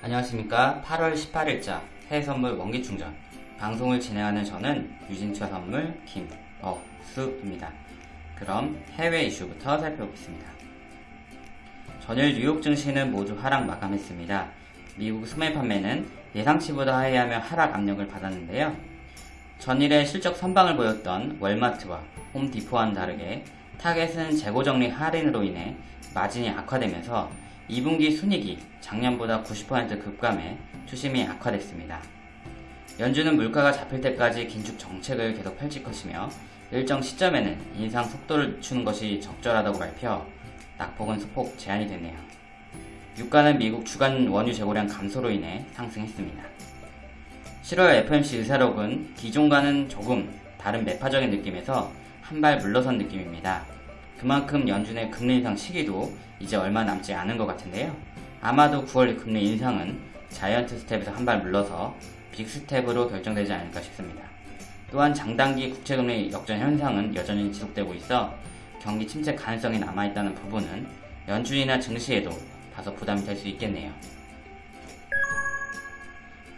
안녕하십니까. 8월 18일자 해외선물 원기충전. 방송을 진행하는 저는 유진투자 선물 김억수입니다. 그럼 해외 이슈부터 살펴보겠습니다. 전일 뉴욕 증시는 모두 하락 마감했습니다. 미국 소매 판매는 예상치보다 하회하며 하락 압력을 받았는데요. 전일에 실적 선방을 보였던 월마트와 홈디포와는 다르게 타겟은 재고 정리 할인으로 인해 마진이 악화되면서 2분기 순이익이 작년보다 90% 급감해 투심이 악화됐습니다. 연준은 물가가 잡힐 때까지 긴축 정책을 계속 펼칠 것이며 일정 시점에는 인상 속도를 늦추는 것이 적절하다고 발표, 낙폭은 소폭 제한이 되네요. 유가는 미국 주간 원유 재고량 감소로 인해 상승했습니다. 7월 FMC 의사록은 기존과는 조금 다른 매파적인 느낌에서 한 발 물러선 느낌입니다. 그만큼 연준의 금리 인상 시기도 이제 얼마 남지 않은 것 같은데요. 아마도 9월 금리 인상은 자이언트 스텝에서 한 발 물러서 빅스텝으로 결정되지 않을까 싶습니다. 또한 장단기 국채금리 역전 현상은 여전히 지속되고 있어 경기 침체 가능성이 남아있다는 부분은 연준이나 증시에도 다소 부담이 될 수 있겠네요.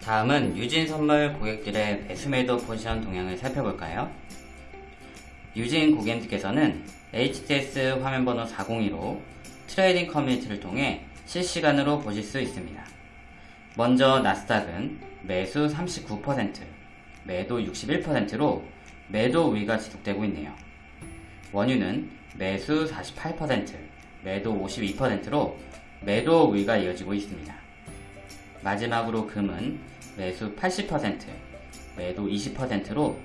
다음은 유진 선물 고객들의 매수매도 포지션 동향을 살펴볼까요? 유진 고객님께서는 HTS 화면번호 402로 트레이딩 커뮤니티를 통해 실시간으로 보실 수 있습니다. 먼저 나스닥은 매수 39%, 매도 61%로 매도 우위가 지속되고 있네요. 원유는 매수 48%, 매도 52%로 매도 우위가 이어지고 있습니다. 마지막으로 금은 매수 80%, 매도 20%로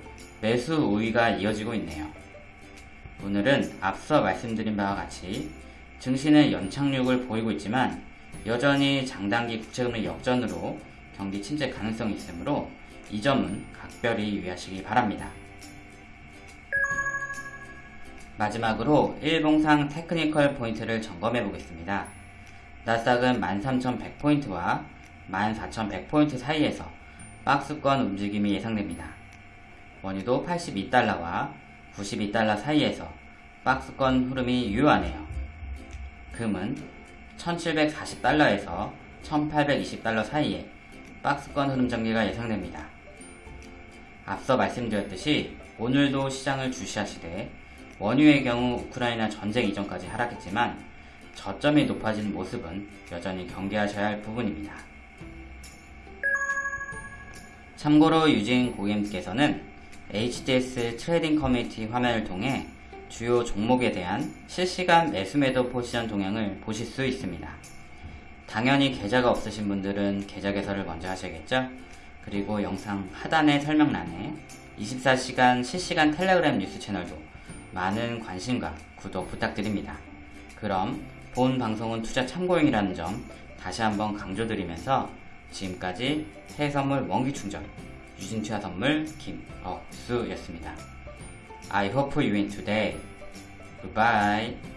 매수 우위가 이어지고 있네요. 오늘은 앞서 말씀드린 바와 같이 증시는 연착륙을 보이고 있지만 여전히 장단기 국채금리 역전으로 경기 침체 가능성이 있으므로 이 점은 각별히 유의하시기 바랍니다. 마지막으로 일봉상 테크니컬 포인트를 점검해 보겠습니다. 나스닥은 13,100포인트와 14,100포인트 사이에서 박스권 움직임이 예상됩니다. 원유도 82달러와 92달러 사이에서 박스권 흐름이 유효하네요. 금은 1740달러에서 1820달러 사이에 박스권 흐름 전개가 예상됩니다. 앞서 말씀드렸듯이 오늘도 시장을 주시하시되 원유의 경우 우크라이나 전쟁 이전까지 하락했지만 저점이 높아진 모습은 여전히 경계하셔야 할 부분입니다. 참고로 유진 고객님께서는 HTS 트레이딩 커뮤니티 화면을 통해 주요 종목에 대한 실시간 매수매도 포지션 동향을 보실 수 있습니다. 당연히 계좌가 없으신 분들은 계좌 개설을 먼저 하셔야겠죠? 그리고 영상 하단의 설명란에 24시간 실시간 텔레그램 뉴스 채널도 많은 관심과 구독 부탁드립니다. 그럼 본 방송은 투자 참고용이라는 점 다시 한번 강조드리면서 지금까지 해외선물 원기충전 유진투자 선물 김억수였습니다. I hope you win today. Goodbye.